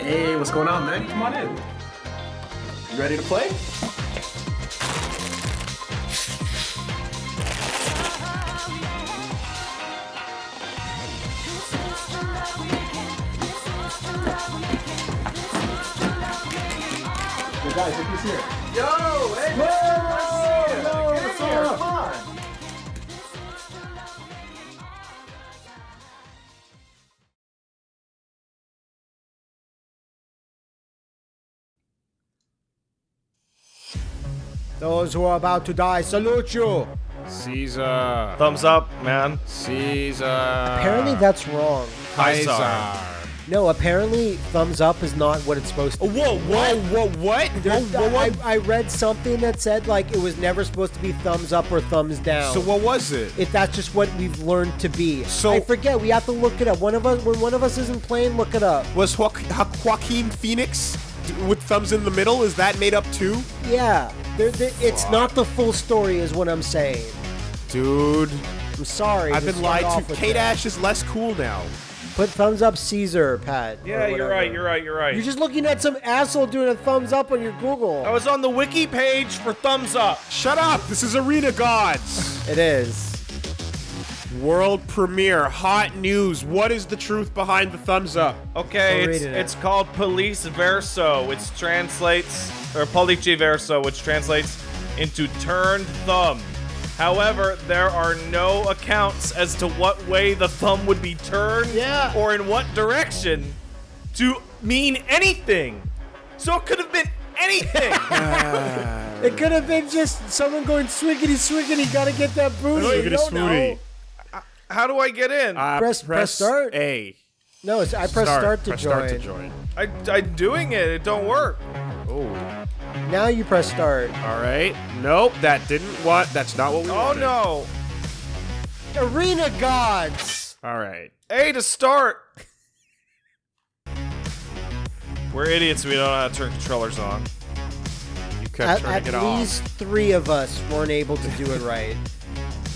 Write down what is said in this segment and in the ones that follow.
Hey, what's going on, man? Come on in. You ready to play? Hey guys, look who's here. Yo, hey, Whoa! Yo, what's up? Come on. Those who are about to die, salute you. Caesar. Thumbs up, man. Caesar. Apparently that's wrong. Kaiser. No, apparently thumbs up is not what it's supposed to be. Whoa, whoa, whoa, what? There- Whoa, whoa, what? I, I read something that said like it was never supposed to be thumbs up or thumbs down. So what was it? if that's just what we've learned to be. So- I forget. We have to look it up. One of us, when one of us isn't playing, look it up. Was jo- Jo- Joaquin Phoenix with thumbs in the middle? Is that made up too? Yeah, there there- it's not the full story, is what I'm saying. Dude, I'm sorry. I've been lied to. with K that. Dash is less cool now. Put thumbs up, Caesar, Pat. Yeah, you're right. You're right. You're right. You're just looking at some asshole doing a thumbs up on your Google. I was on the wiki page for thumbs up. Shut up! This is Arena Gods. It is. World premiere, hot news. What is the truth behind the thumbs up? Okay, it's it. it's called Pollice Verso, which translates or Pollice Verso, which translates into turned thumb. However, there are no accounts as to what way the thumb would be turned Yeah. or in what direction to mean anything. So it could have been anything. It could have been just someone going swiggity swiggity. Gotta get that booty. You Swiggity don't know. Swooty. How do I get in? Uh, Press- press start. A. No, it's, I press start, to press join. start to join. I, I'm doing it. It don't work. Oh. Now you press start. All right. Nope, that didn't what. That's not what we Oh wanted. no. Arena gods. All right. A to start. We're idiots. We don't know how to turn controllers on. You kept At, turning at it off. At least three of us weren't able to do it right.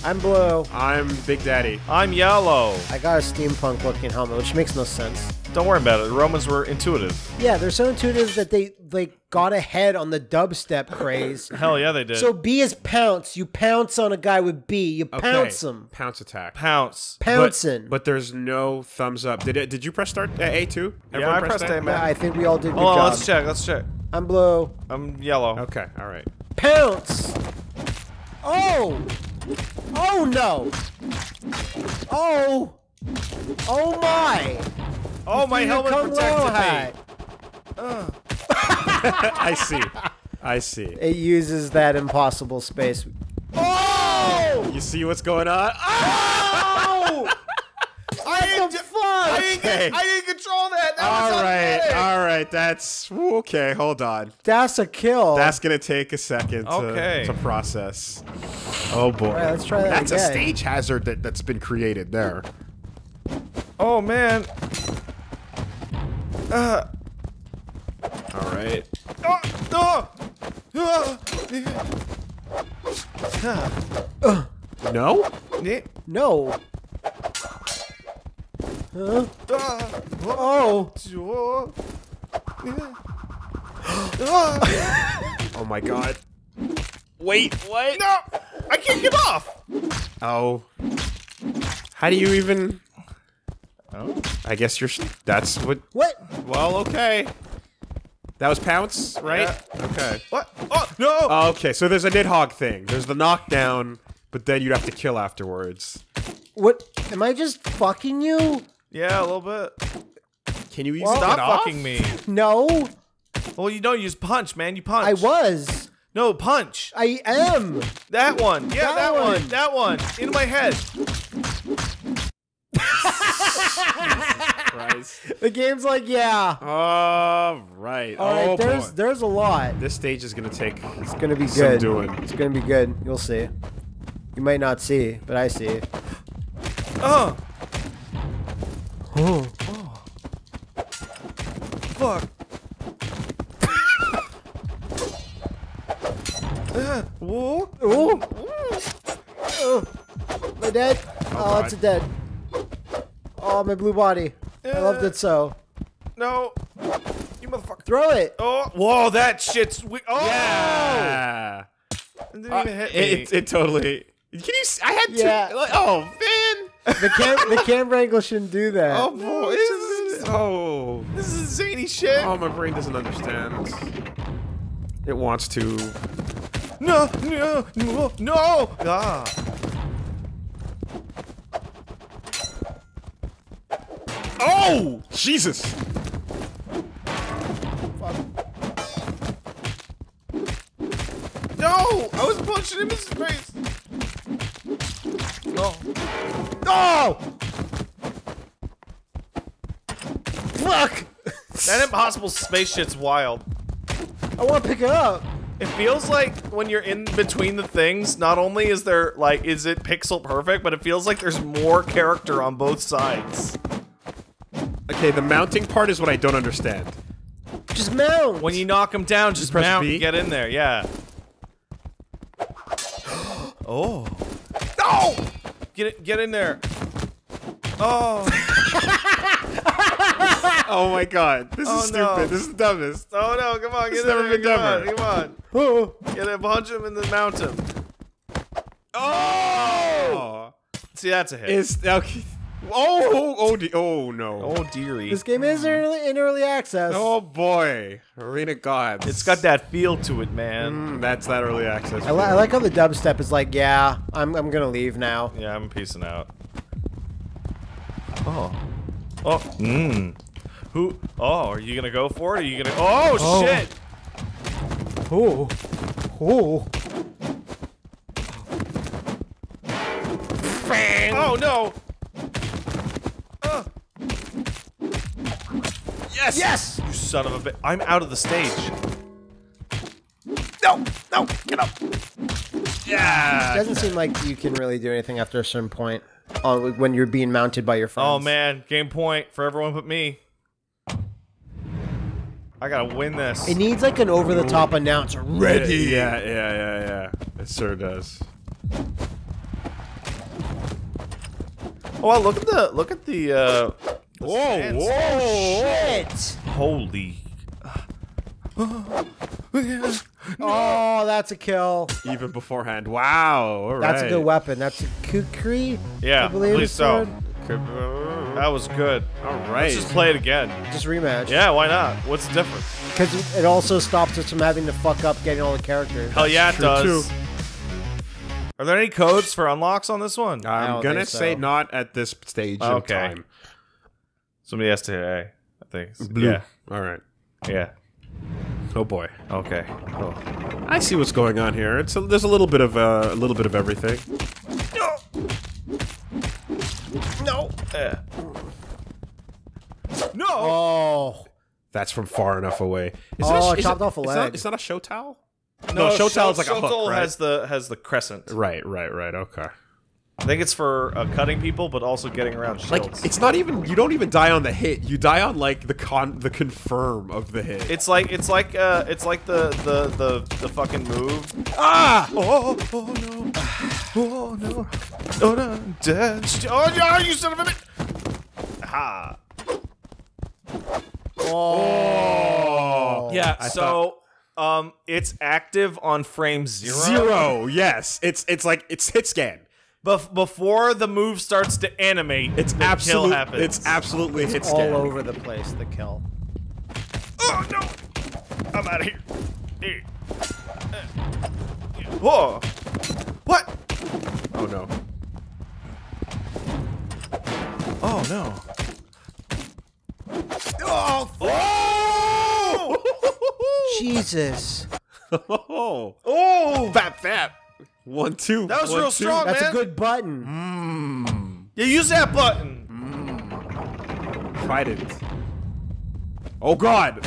I'm blue. I'm Big Daddy. I'm yellow. I got a steampunk looking helmet, which makes no sense. Don't worry about it. The Romans were intuitive. Yeah, they're so intuitive that they like got ahead on the dubstep craze. Hell yeah, they did. So B is pounce. You pounce on a guy with B. You Okay. pounce him. Pounce attack. pounce. But, Pouncing. but there's no thumbs up. Did it? Did you press start uh, A two? Yeah, I pressed A, Yeah. I think we all did good Hold on, job. let's check. Let's check. I'm blue. I'm yellow. Okay. All right. Pounce. Oh. Oh no. Oh. Oh my. Oh, my helmet protected me. hat. I see. I see. It uses that impossible space. Oh! oh! You see what's going on? Oh! I didn't, the fuck? I didn't. I didn't control that. That All was right. Automatic. All right. That's okay. Hold on. That's a kill. That's gonna take a second to, Okay. to process. Oh boy. All right, let's try that That's a stage hazard that, that's been created there. Oh man. Uh, All right. oh, oh, oh. No? No. Huh? Uh, Oh. oh. My god. Wait, what? no! I can't get off! Oh. How do you even. Oh. I guess you're... That's what. What? Well, okay. That was Pounce, right? Okay. What? Oh, no! Oh, okay, so there's a Nidhogg thing. There's the knockdown, but then you'd have to kill afterwards. What? Am I just fucking you? yeah, a little bit. Can you use Well- Stop fucking me. No. Well, you don't use punch, man. You punch. I was. No, punch. I am. That one. Yeah, That that, one. one. That one. In my head. The game's like, yeah. All right. All right, oh, there's boy. there's a lot. This stage is gonna take. It's gonna be Some good. doing. It's gonna be good. You'll see. You might not see, but I see. Oh. Oh. Fuck. Uh, whoa. Ooh. Oh. My dead. Oh, God. it's a dead. Oh, my blue body. I loved it so. No. You motherfucker. Throw it. Oh, whoa, that shit's. We- oh! Yeah. It didn't Uh, even hit me. it, it, it totally. Can you? I had Yeah. two. Like, oh man. The cam the camera angle shouldn't do that. Oh boy. This is, oh. Shit. Oh, my brain doesn't understand. It wants to. No, no, no, no! Ah. Oh, Jesus! No! I was punching him in his face. No. Oh! Fuck! That impossible space shit's wild. I want to pick it up. It feels like when you're in between the things, not only is there like is it pixel perfect, but it feels like there's more character on both sides. Okay, the mounting part is what I don't understand. Just mount. When you knock him down, just press mount B? and get in there. Yeah. oh. No! Get it, get in there. Oh. Oh my god, this Oh, is stupid. no. This is the dumbest. Oh no, come on, get It's in never there. been come on, done. come on. Oh. Get it, punch him and then mount him. Oh! See, that's a hit. Is okay. Oh, oh, oh, de- oh no. oh dearie. This game is early, in early access. Oh boy, Arena Gods. It's got that feel to it, man. Mm, that's that early access. I, li- I like how the dubstep is like, yeah, I'm, I'm gonna leave now. Yeah, I'm peacing out. Oh. Oh. Mmm. Who? Oh, are you gonna go for it? Are you gonna? Oh, Oh. shit! Oh. Oh. Bang. Oh no! Uh, yes, Yes! you son of a bit! I'm out of the stage. No, no, get up. Yeah. It Doesn't seem like you can really do anything after a certain point uh, when you're being mounted by your friends. Oh man, game point for everyone but me. I gotta win this. It needs like an over-the-top announcer. Ready. Yeah, yeah, yeah, yeah. It sure does. Oh, wow, look at the look at the. uh... the Whoa, stands. whoa. Shit! Holy. Oh, that's a kill. Even beforehand. Wow. All That's a good weapon. That's a kukri. Yeah, I believe so. That was good. All right. Let's just play it again. Just rematch. Yeah, why not? What's the difference? Because it also stops us from having to fuck up getting all the characters. Hell yeah, it true, does. too. Are there any codes for unlocks on this one? I I'm don't gonna think so. say not at this stage Okay. of time. Somebody has to hit A. I think. It's- Blue. Yeah. All right. Yeah. Oh boy. Okay. Cool. I see what's going on here. It's a, there's a little bit of uh, a little bit of everything. No. Yeah. No. Oh. That's from far enough away. Is Oh, it it chopped it- off a it's leg. Not, it's not a shotel. No, show Shot- towel is like a hook, Shotel right? has the has the crescent. Right, right, right. Okay. I think it's for uh, cutting people, but also getting around shields. Like it's not even. You don't even die on the hit. You die on like the con the confirm of the hit. It's like it's like uh it's like the the the, the fucking move. ah. Oh oh no. Oh no. Oh no. Dead. Oh no, you son of a bitch. Ha. Oh. Yeah, I so um it's active on frame 0. Zero. Yes. It's it's like it's hit scan. Bef- before the move starts to animate, It's the absolute. kill happens. It's absolutely hit All over the place, the kill. Oh no! I'm out of here. Here. Uh, Whoa! What? Oh no. Oh no! Oh. Oh. Jesus. oh. Oh! Fap fap. One two. That was One, real two. strong. That's man. a good button. Mm. Yeah, use that button. Mm. Trident. Oh god.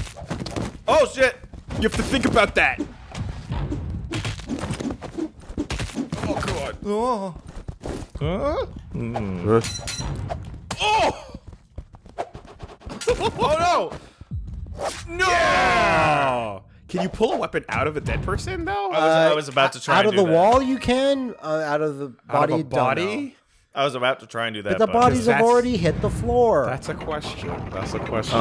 Oh shit! You have to think about that. Oh god. Oh. Huh? Mm. Oh. Oh no! No! Oh. Can you pull a weapon out of a dead person though? I was, I was about to try Out and of do the that. wall, you can. Uh, out of the body. out body, of a body? I was about to try and do that. But the bodies have already hit the floor. That's a question. That's a question.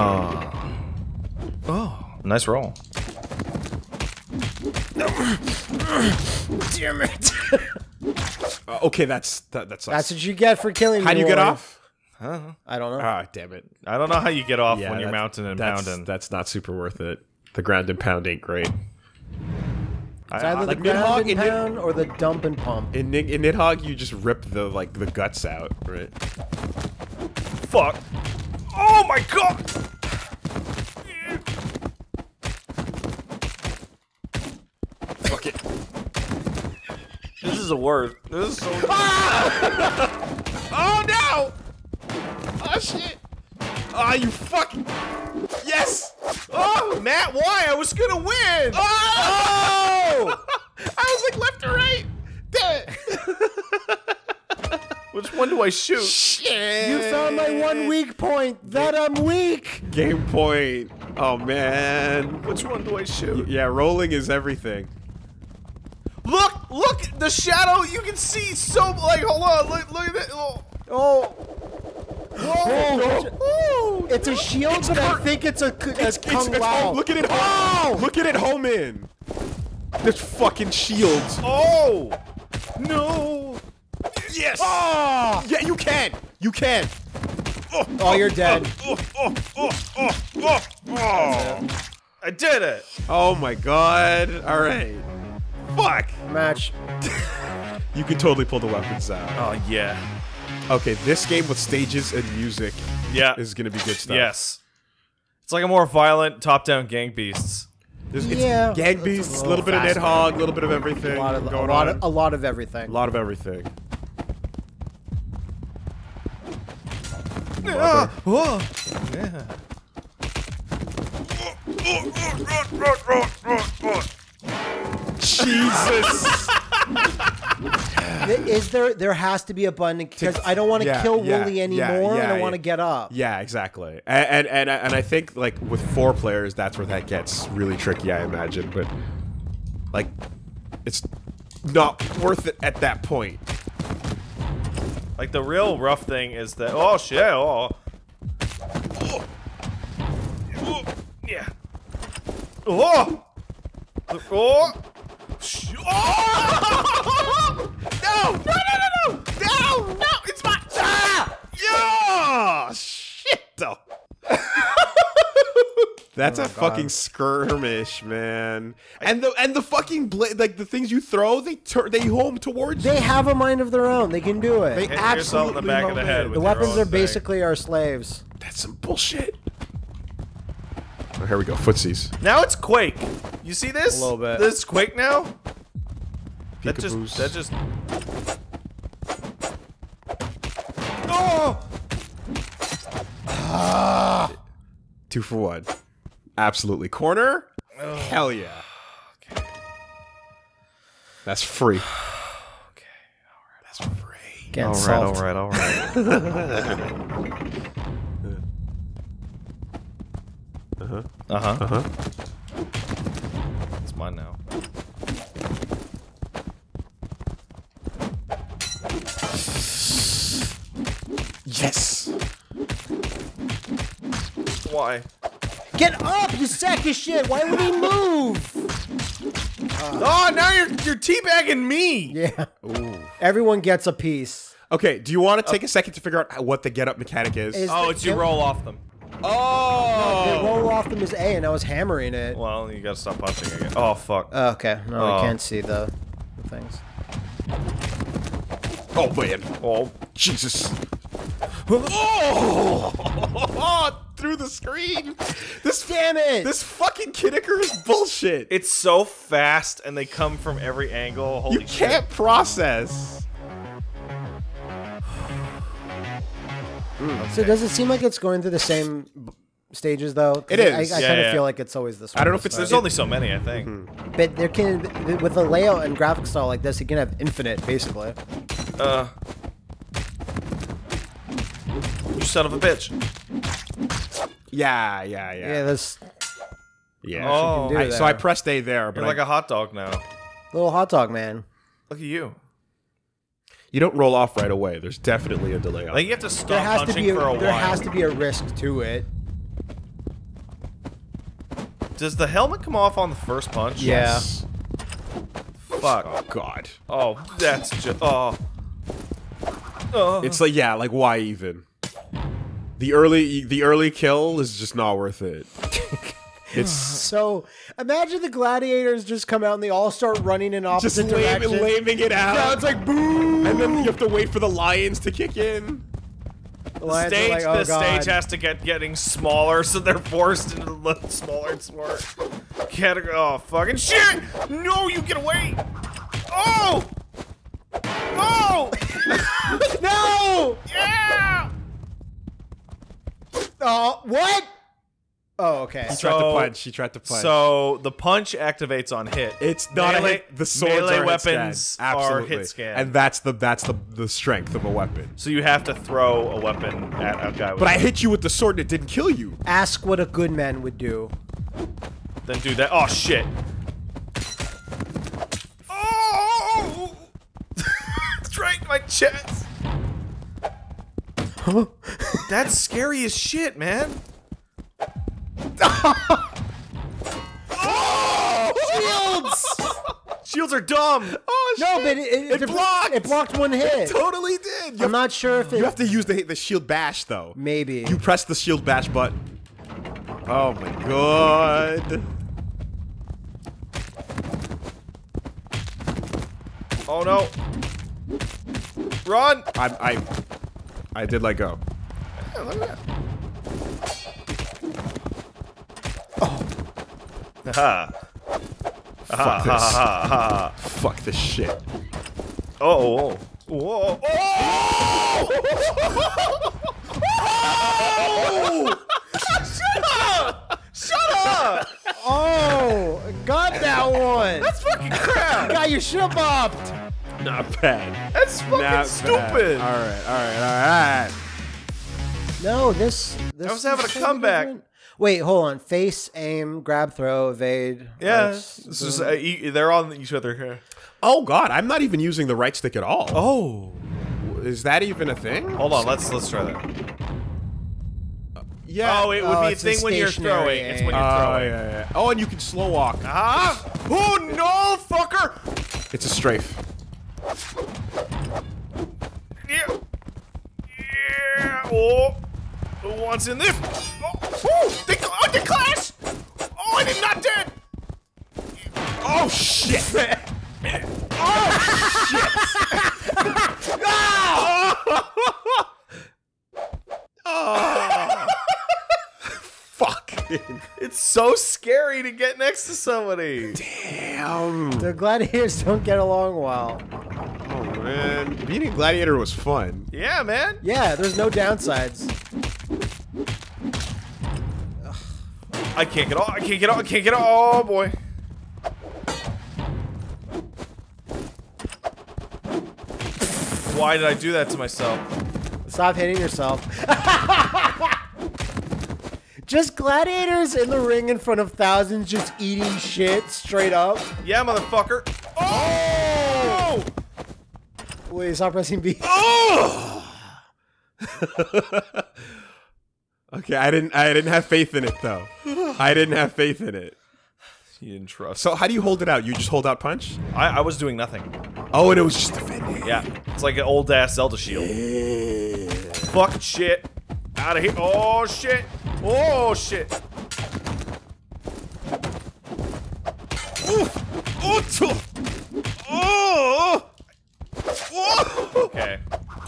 Oh. Nice roll. Damn it. Uh, okay, that's that, that's That's what you get for killing me. How do you get Warren. Off? I don't know. Ah, damn it. I don't know how you get off Yeah, when you're that's- mounting and that's, pounding. That's not super worth it. The ground and pound ain't great. It's either like the ground Nidhogg and and Nid- pound or the dump and pump. In Ni- in Nidhogg, you just rip the like the guts out, right? Fuck. Oh my god! Fuck it. This is a word. This is so. Oh no! Oh shit! Ah, you fucking yes! Oh, Matt, why? I was gonna win! Oh! I was like left or right. Damn it! Which one do I shoot? Shit! You found my one weak point. That I'm weak. game point. Oh man. Which one do I shoot? Yeah, rolling is everything. Look! Look! The shadow! You can see so. Like, hold on. Look, look at that. Oh. Oh. Whoa. It's a shield, but I think it's a, a It's, it's, Kung it's Lao. home. Look at it home. Look at it home in. This fucking shield. Oh! No! Yes. Oh, Yeah, you can. You can. oh, oh you're dead. Oh, oh, oh, oh, oh, oh, oh. I did it! Oh my god. All right. Fuck. Match. You can totally pull the weapons out. Oh, yeah. Okay, this game with stages and music Yeah. is gonna be good stuff. Yes. It's like a more violent top-down gang beasts. There's, it's Yeah, gang it's a beasts, a little little bit of faster. Nidhogg, a little bit of everything A lot of, a lot on. of, a lot of everything. a lot of everything. Ah, oh. Yeah. Jesus. Is there? There has to be a button because I don't want to Yeah, kill yeah, Wooly yeah, anymore, and yeah, I want to get up. yeah, exactly. And, and and and I think like with four players, that's where that gets really tricky. I imagine, but like, it's not worth it at that point. Like the real rough thing is that oh shit oh oh, oh. yeah oh oh Sh- oh no no no no no no no it's my ah Yeah, shit. though. That's a fucking skirmish, man. And the and the fucking bla- like the things you throw, they turn they home towards you. They you. have a mind of their own. They can do it. They Hit yourself in the absolutely back of the head with the weapons are thing. basically our slaves. That's some bullshit. Oh, here we go, footsies. now it's Quake you see this A little bit. this Quake now that just that just oh Two for one. Absolutely. Corner? Hell yeah. That's free. okay. alright, That's free. Get all right solved. all right all right Uh-huh. uh-huh Uh-huh. it's mine now Yes. why Get up, you sack of shit! Why would he move? Oh, now you're you're teabagging me. Yeah. Everyone gets a piece. Okay, do you want to take a second to figure out what the get up mechanic is? Is Oh, it's you roll off them. They oh! roll off them as A, and I was hammering it. Well, you gotta stop punching again. Oh fuck. Oh, okay, no, Oh. we can't see the, the things. Oh, man. Oh, Jesus. Oh! Through the screen. This Damn it! This fucking Kinnicker is bullshit. it's so fast, and they come from every angle. Holy you can't process. So does it seem like it's going through the same b- stages though? It is. I, I Yeah, kind of yeah. feel like it's always this. I don't know if it's- but- There's only so many, I think. But there can, with a layout and graphic style like this, you can have infinite, basically. Uh. You son of a bitch. Yeah, yeah, yeah. Yeah, this yeah. Oh, I- so I there. pressed A there, but you're like I- a hot dog now. little hot dog man. Look at you. You don't roll off right away. There's definitely a delay. On Like you have to There stop has to punching be a, for a there while. has to be a risk to it. Does the helmet come off on the first punch? Yeah. Fuck. Oh god. Oh, that's just. Oh. Oh. It's like yeah, like why even? The early the early kill is just not worth it. It's So imagine the gladiators just come out and they all start running in just opposite lame, directions. laming it out. Yeah, it's like boo. and then you have to wait for the lions to kick in. The the lions are stage, like, oh, the stage has to get getting smaller, so they're forced into the smaller and smaller. Category. Oh, fucking shit! No, you get away! Oh! Oh! No! Yeah! Oh, what? Oh, okay. He tried to punch. She tried to punch. So the punch activates on hit. it's not a hit. The swords melee are hit weapons scan. are Absolutely. hit scan. and that's the that's the the strength of a weapon. so you have to throw a weapon at a guy. With But I hit you with the sword and it didn't kill you. Ask what a good man would do. Then do that. Oh shit! Oh! Straight my chest. That's scary as shit, man. Shields! Shields are dumb. Oh no, but it, it, It blocked! It blocked one hit. totally did. You I'm have, not sure if it. you have to use the the shield bash though. Maybe. You press the shield bash button. Oh my god. Oh no! Run! I I I did let go. Ha Fuck this. ha ha! Fuck this shit. Oh! oh. Whoa! Oh! Shut up! Shut up! Oh, got that one. That's fucking crap! Got your shit bopped. Not bad. That's fucking Not stupid! Bad. All right, all right, all right. No, this. this I was having a comeback. different. Wait, hold on. Face, aim, grab, throw, evade. Yeah, Let's- this is, uh, e- they're on each other here. Oh god, I'm not even using the right stick at all. Oh! Is that even a thing? Hold on, let's let's try that. Yeah. Oh, it would Oh, be a it's a thing when you're stationary throwing. It's when you're Oh, throwing. yeah, yeah. Oh, and you can slow walk. Ah! Oh no, fucker! It's a strafe. Yeah. Yeah. Oh. Who wants in this? Oh, oh, they, oh, they clash! Oh, and I'm not dead! Oh shit! oh shit! Oh. Fuck. It's so scary to get next to somebody. Damn. The gladiators don't get along well. Oh man, beating Gladiator was fun. Yeah, man. Yeah, there's no downsides. I can't get off. I can't get off. I can't get off. Oh boy. Why did I do that to myself? Stop hitting yourself. just gladiators in the ring in front of thousands just eating shit straight up. Yeah, motherfucker. Oh! oh! Wait, stop pressing B. Oh! Okay, I didn't. I didn't have faith in it though. I didn't have faith in it. You didn't trust. So how do you hold it out? You just hold out punch? I, I was doing nothing. Oh, and it was just defending. Yeah, it's like an old ass Zelda shield. Fuck shit. Out of here. Oh shit. Oh shit. Oh, tch- oh, oh, Okay.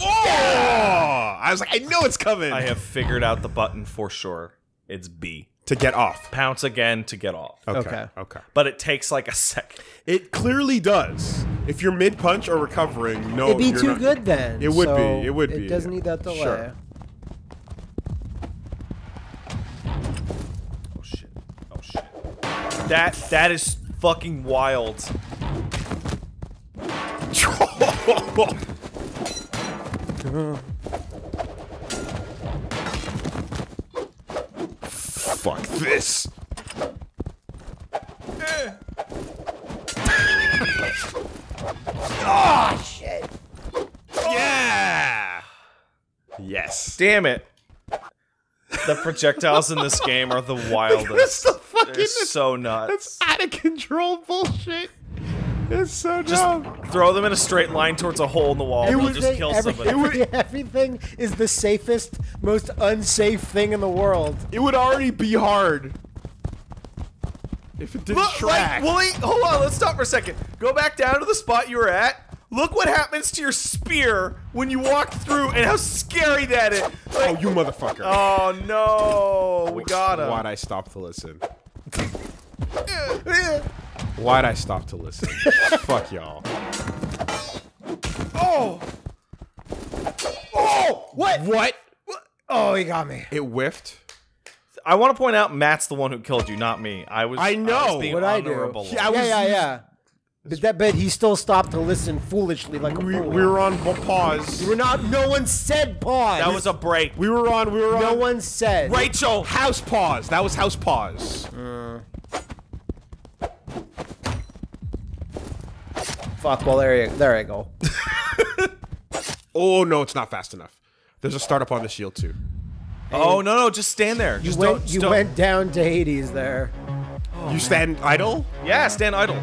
oh! I was like, I know it's coming. I have figured out the button for sure. It's B. to get off. Pounce again to get off. Okay. Okay. Okay. But it takes like a second. It clearly does. If you're mid punch or recovering, no, It'd be you're too not- good then. It would so be. It would be, It doesn't need that delay. Sure. Oh shit. Oh shit. That that is fucking wild. Fuck this. Oh shit! Yeah. Yes. Damn it. The projectiles in this game are the That's wildest. the fucking fucking. It's so nuts. That's out of control bullshit. It's so Just dumb. throw them in a straight line towards a hole in the wall. and They'll just kill every- somebody. every- everything is the safest, most unsafe thing in the world. It would already be hard if it didn't Look, track. like, Wooly, hold on, let's stop for a second. Go back down to the spot you were at. Look what happens to your spear when you walk through and how scary that is. oh, you motherfucker! oh no, we got him. Why'd I stop to listen? Why'd I stop to listen? Fuck y'all. Oh, Oh, what? What? Oh, he got me. It whiffed. I want to point out Matt's the one who killed you, not me. I was. I know. was being What I do? honorable. Yeah, I yeah, was yeah, using- yeah. But that bet he still stopped to listen foolishly like a We, fool. we were on b- pause. We're not. No one said pause. that was a break. We were on. We were on. no one said. Rachel. House pause. That was house pause. Mm. Fuck. Well, there you. There I go. Oh no, it's not fast enough. There's a startup on the shield too. Oh no, no, just stand there. You Just went. don't. You don't. went down to Hades there. you stand idle. Yeah, stand idle.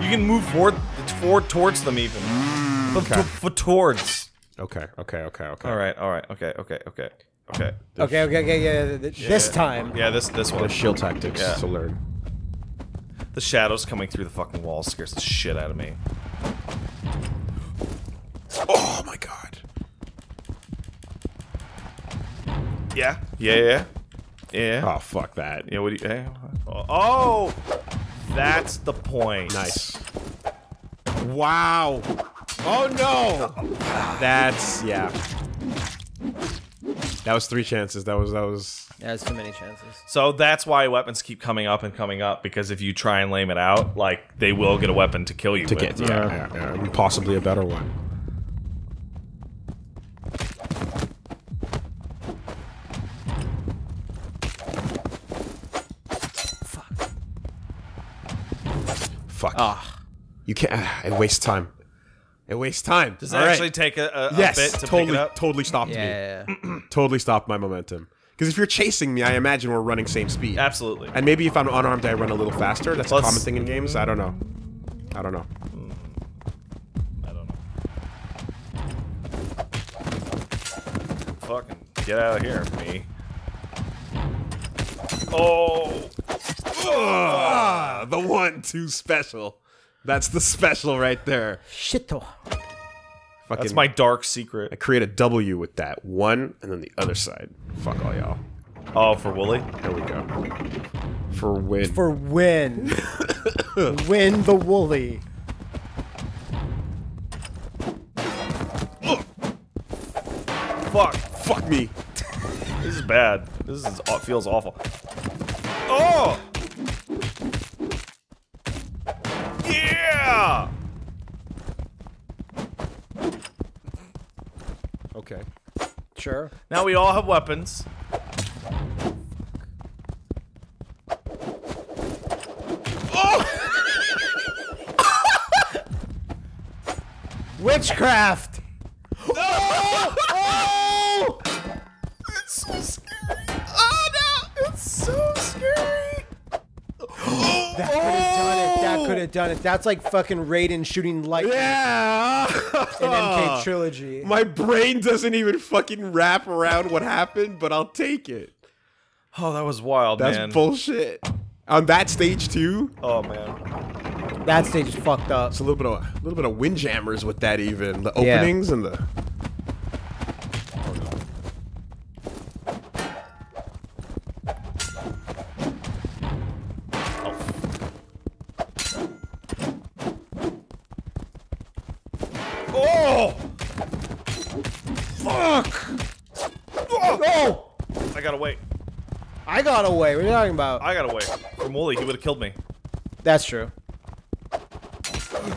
You can move forward, forward towards them even. Mm, f- Okay. f- towards. Okay. Okay. Okay. Okay. All right, all right, okay, okay, okay, okay. Okay. Okay. Okay. Yeah. th- th- This time. Yeah, this this one. There's shield tactics Yeah. to learn. The shadows coming through the fucking wall scares the shit out of me. Oh my god. Yeah, yeah, yeah, yeah. Oh fuck that. Yeah, what do you? Hey, oh, oh, that's the point. Nice. Wow. Oh no. That's yeah. That was three chances. That was that was. Yeah, There's too many chances. So that's why weapons keep coming up and coming up because if you try and lame it out, like they will get a weapon to kill you. To with. get yeah, yeah, yeah, and possibly a better one. Fuck. Ah. You can't. ah, it wastes time. It wastes time. Does All that right. actually take a, a, a bit to totally, pick it up? totally stopped Yeah. me. Totally stopped my momentum. Because if you're chasing me, I imagine we're running same speed. Absolutely. And maybe if I'm unarmed, I run a little faster. That's Let's- a common thing in games. I don't know. I don't know. I don't know. Fucking get out of here, me. Oh, Ah, the one, two special. That's the special right there. Shito. Fucking, that's my dark secret. I create a W with that one, and then the other side. Fuck all y'all. Oh, for Wooly. There we go. For win. For win. win the woolly. Fuck. Fuck me. This is bad. This is feels awful. Oh. Yeah. Okay. Sure. Now we all have weapons. Oh! Witchcraft. Done it. That's like fucking Raiden shooting lightning Yeah. in MK Trilogy. My brain doesn't even fucking wrap around what happened, but I'll take it. Oh, that was wild, That's man. bullshit. On that stage too, oh man. that stage is fucked up. it's a little bit of a little bit of windjammers with that even the Yeah. openings and the. Oh! Fuck! Oh! I gotta wait. I got away. What are you talking about? I got away. From Wooly, he would have killed me. That's true.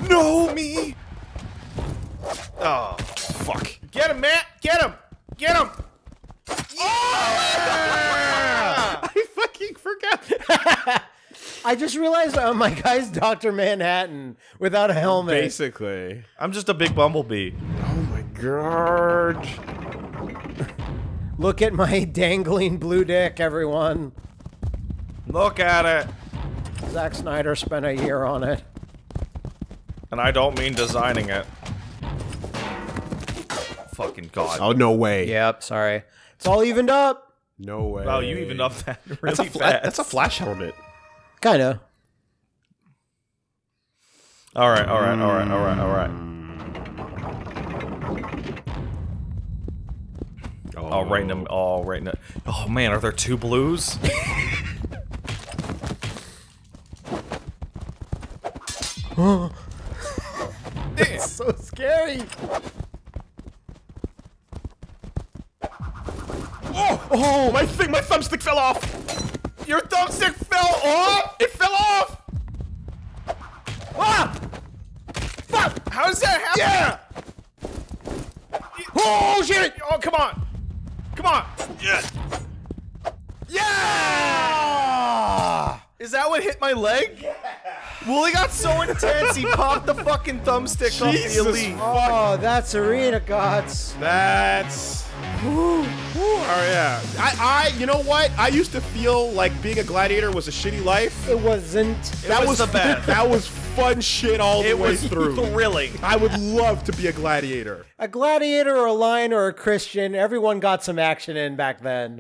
No, me. Oh, fuck. Get him, Matt. Get him. Get him. I fucking forgot. I just realized uh, my guy's Dr. Manhattan without a helmet. Basically. I'm just a big bumblebee. Oh my god. Look at my dangling blue dick, everyone. Look at it. Zack Snyder spent a year on it. And I don't mean designing it. Fucking god. Oh no way. Yep, sorry. It's all evened up. No way. Wow, you evened up that really That's a fast. that's a flash helmet. Kinda. All right, all right, all right, all right, all right. Oh, right in the. Oh, right in the. Oh man, are there two blues? So scary. Oh, oh, my thing, my thumbstick fell off. Your thumbstick fell off. It fell off. Ah! Fuck! How does that happen? Yeah. Oh shit! Oh, come on! Come on! Yeah. Yeah! Is that what hit my leg? Yeah. Wooly got so intense he popped the fucking thumbstick off the elite. Oh, that's arena gods. That's. Whew, whew, oh yeah. I, I, you know what? I used to feel like being a gladiator was a shitty life. It wasn't. that was the best. That was fun shit all the It way was through. thrilling. I would love to be a gladiator. A gladiator or a lion or a Christian, everyone got some action in back then.